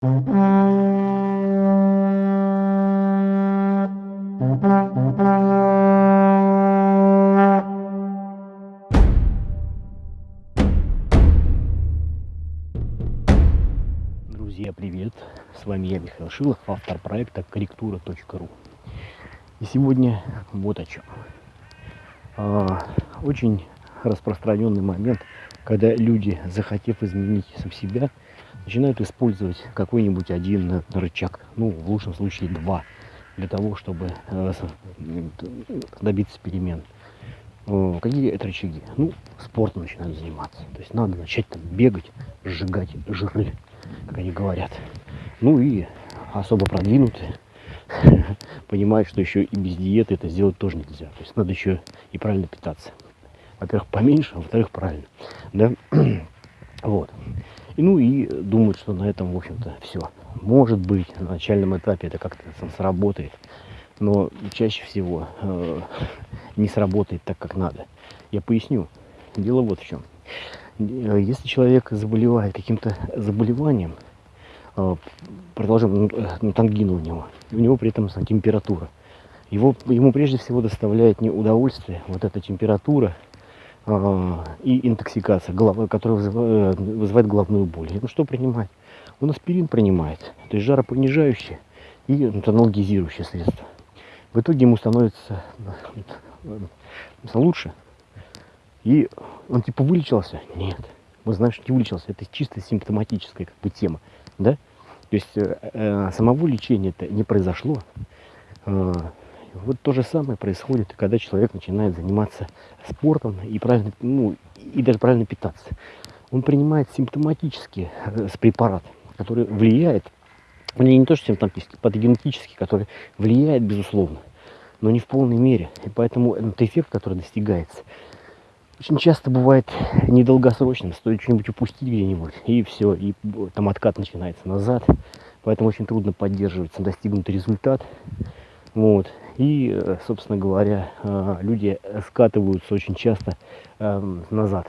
Друзья, привет! С вами я, Михаил Шилов, автор проекта корректура.ру. И сегодня вот о чем. А, очень распространенный момент, когда люди, захотев изменить сам себя, начинают использовать какой-нибудь один рычаг, ну, в лучшем случае два, для того, чтобы э, добиться перемен. Какие это рычаги? Ну, спортом начинают заниматься. То есть надо начать там бегать, сжигать жиры, как они говорят. Ну и особо продвинутые понимают, что еще и без диеты это сделать тоже нельзя. То есть надо еще и правильно питаться. Во-первых, поменьше, а во-вторых, правильно. Да? Вот. Ну и думают, что на этом, в общем-то, все. Может быть, на начальном этапе это как-то сработает, но чаще всего э, не сработает так, как надо. Я поясню. Дело вот в чем. Если человек заболевает каким-то заболеванием, э, продолжим, ну, э, ну, тангину у него, у него при этом температура, его, ему прежде всего доставляет не удовольствие вот эта температура, и интоксикация, которая вызывает, вызывает головную боль. Ну что принимать? Он аспирин принимает, то есть жаропонижающее и анальгезирующее средство. В итоге ему становится лучше. И он типа вылечился? Нет. Мы знаем, что не вылечился. Это чисто симптоматическая как бы тема. Да? То есть э, э, самого лечения это не произошло. Вот то же самое происходит, когда человек начинает заниматься спортом и, правильно, ну, и даже правильно питаться. Он принимает симптоматический э, препарат, который влияет, не, не то что симптоматический, патогенетический, который влияет, безусловно, но не в полной мере. И поэтому этот эффект, который достигается, очень часто бывает недолгосрочным. Стоит что-нибудь упустить где-нибудь, и все, и там откат начинается назад. Поэтому очень трудно поддерживать достигнутый результат. Вот. И, э, собственно говоря, э, люди скатываются очень часто эм, назад.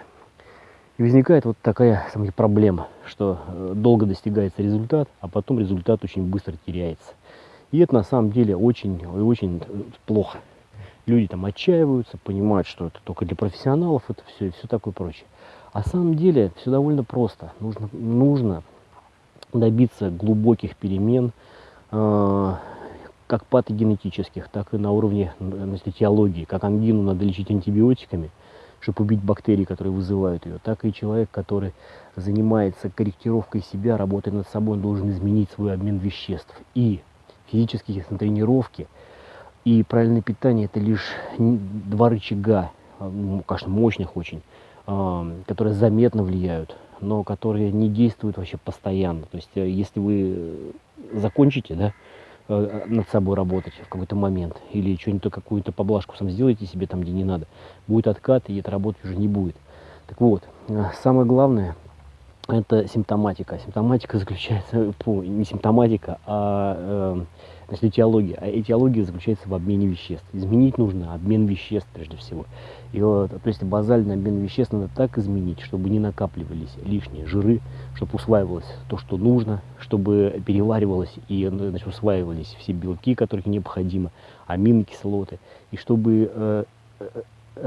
И возникает вот такая самая проблема, что э, долго достигается результат, а потом результат очень быстро теряется. И это на самом деле очень, очень плохо. Люди там отчаиваются, понимают, что это только для профессионалов, это все и все такое прочее. А на самом деле все довольно просто. Нужно, нужно добиться глубоких перемен, как патогенетических, так и на уровне значит, теологии. Как ангину надо лечить антибиотиками, чтобы убить бактерии, которые вызывают ее, так и человек, который занимается корректировкой себя, работает над собой, он должен изменить свой обмен веществ. И физические тренировки и правильное питание – это лишь два рычага, ну, конечно, мощных очень, а, которые заметно влияют, но которые не действуют вообще постоянно. То есть, э, если вы закончите, да, Э, над собой работать в какой-то момент, или что-нибудь какую-то поблажку сам сделайте себе там, где не надо, будет откат, и это работать уже не будет. Так вот, э, самое главное, это симптоматика. Симптоматика заключается, фу, не симптоматика, а э, значит, этиология. А этиология заключается в обмене веществ. Изменить нужно обмен веществ прежде всего. И вот, то есть базальный обмен веществ надо так изменить, чтобы не накапливались лишние жиры, чтобы усваивалось то, что нужно, чтобы переваривалось и значит, усваивались все белки, которые необходимы, аминокислоты, и чтобы э, э,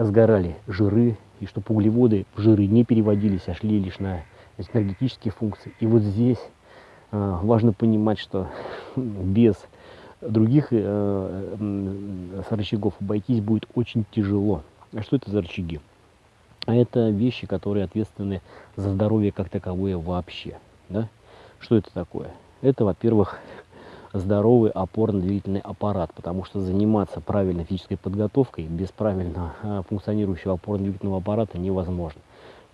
сгорали жиры, и чтобы углеводы в жиры не переводились, а шли лишь на энергетические функции. И вот здесь э, важно понимать, что без других э, э, рычагов обойтись будет очень тяжело. А что это за рычаги? А это вещи, которые ответственны за здоровье как таковое вообще. Да? Что это такое? Это, во-первых, здоровый опорно-двигательный аппарат, потому что заниматься правильной физической подготовкой без правильно функционирующего опорно-двигательного аппарата невозможно.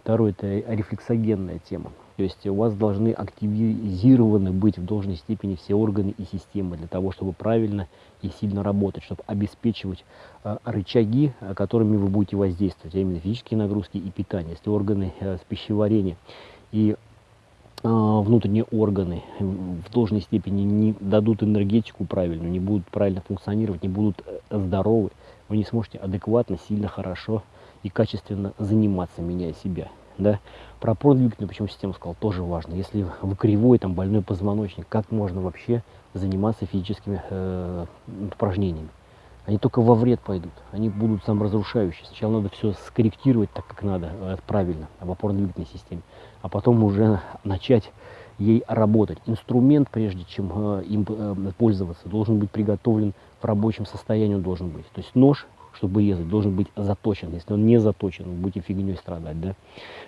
Второе – это рефлексогенная тема. То есть у вас должны активизированы быть в должной степени все органы и системы для того, чтобы правильно и сильно работать, чтобы обеспечивать э, рычаги, которыми вы будете воздействовать, а именно физические нагрузки и питание. Если органы э, пищеварения и э, внутренние органы в должной степени не дадут энергетику правильную, не будут правильно функционировать, не будут э, здоровы, вы не сможете адекватно, сильно, хорошо и качественно заниматься, меняя себя. да. Про опорно-двигательную почему систему сказал, тоже важно. Если вы кривой, там, больной позвоночник, как можно вообще заниматься физическими э, упражнениями? Они только во вред пойдут, они будут саморазрушающие. Сначала надо все скорректировать так, как надо, э, правильно, в опорно-двигательной системе, а потом уже начать ей работать. Инструмент, прежде чем э, им э, пользоваться, должен быть приготовлен в рабочем состоянии, он должен быть. То есть нож, чтобы резать, должен быть заточен. Если он не заточен, вы будете фигней страдать. Да?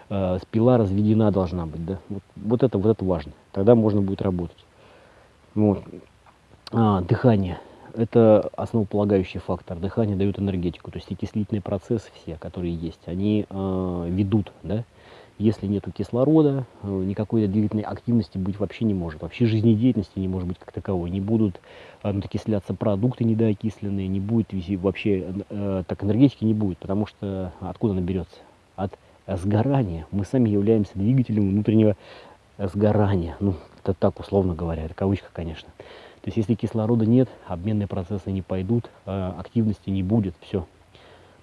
Э, спила разведена должна быть. Да? Вот, вот, это, вот это важно. Тогда можно будет работать. Вот. А, дыхание. Это основополагающий фактор. Дыхание дает энергетику. То есть окислительные процессы все, которые есть, они э, ведут да, если нет кислорода, э, никакой двигательной активности быть вообще не может. Вообще жизнедеятельности не может быть как таковой. Не будут э, окисляться продукты недоокисленные, не будет вообще, э, так энергетики не будет, потому что откуда она берется? От сгорания. Мы сами являемся двигателем внутреннего сгорания. Ну, это так условно говоря, это кавычка, конечно. То есть если кислорода нет, обменные процессы не пойдут, активности не будет, все.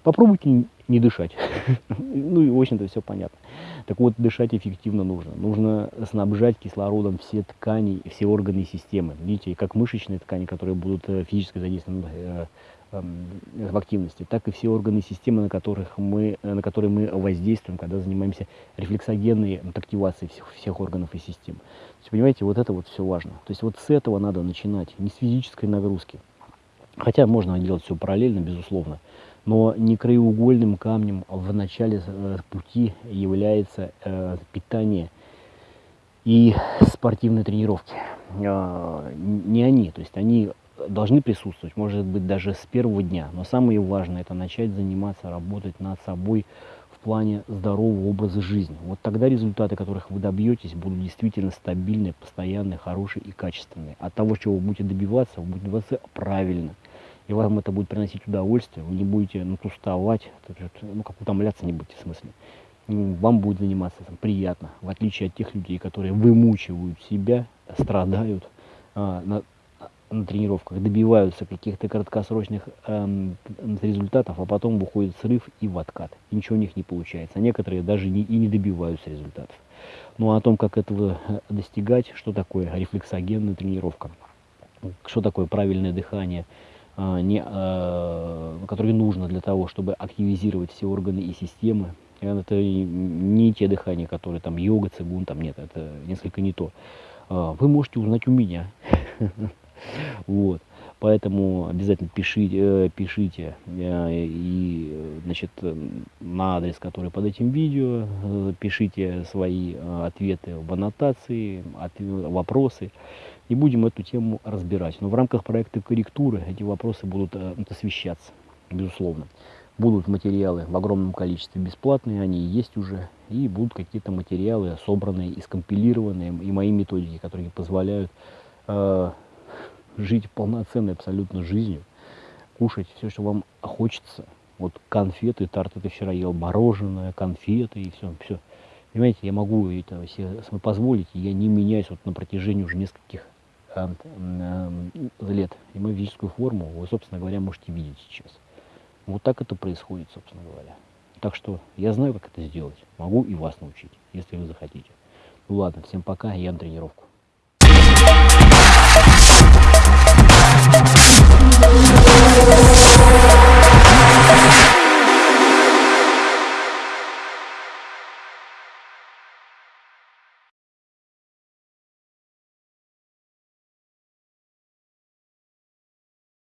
Попробуйте не дышать. ну и, в общем-то, все понятно. Так вот, дышать эффективно нужно. Нужно снабжать кислородом все ткани, все органы и системы. Видите, как мышечные ткани, которые будут э, физически задействованы э, эм, в активности, так и все органы и системы, на, которых мы, э, на которые мы воздействуем, когда занимаемся рефлексогенной активацией всех, всех органов и систем. То есть, понимаете, вот это вот все важно. То есть вот с этого надо начинать, не с физической нагрузки. Хотя можно делать все параллельно, безусловно но не краеугольным камнем в начале э, пути является э, питание и спортивные тренировки. Э, не они, то есть они должны присутствовать, может быть, даже с первого дня. Но самое важное – это начать заниматься, работать над собой в плане здорового образа жизни. Вот тогда результаты, которых вы добьетесь, будут действительно стабильные, постоянные, хорошие и качественные. От того, чего вы будете добиваться, вы будете добиваться правильно – и вам это будет приносить удовольствие, вы не будете ну, уставать, ну, как утомляться не будете в смысле. Вам будет заниматься там, приятно, в отличие от тех людей, которые вымучивают себя, страдают а, на, на тренировках, добиваются каких-то краткосрочных эм, результатов, а потом выходит срыв и в откат. И ничего у них не получается. А некоторые даже не, и не добиваются результатов. Ну а о том, как этого э, достигать, что такое рефлексогенная тренировка, что такое правильное дыхание, не, а, которые нужно для того, чтобы активизировать все органы и системы. Это не те дыхания, которые там йога, цигун, там нет, это несколько не то. А, вы можете узнать у меня. Вот. Поэтому обязательно пишите, э, пишите э, и, значит, на адрес, который под этим видео, э, пишите свои ответы в аннотации, вопросы и будем эту тему разбирать. Но в рамках проекта корректуры эти вопросы будут освещаться, безусловно. Будут материалы в огромном количестве бесплатные, они есть уже, и будут какие-то материалы собранные и скомпилированные, и мои методики, которые позволяют жить полноценной абсолютно жизнью, кушать все, что вам хочется. Вот конфеты, торт, это вчера ел мороженое, конфеты и все, все. Понимаете, я могу это себе позволить, я не меняюсь вот на протяжении уже нескольких э, э, лет. И мою физическую форму вы, собственно говоря, можете видеть сейчас. Вот так это происходит, собственно говоря. Так что я знаю, как это сделать. Могу и вас научить, если вы захотите. Ну ладно, всем пока, я на тренировку.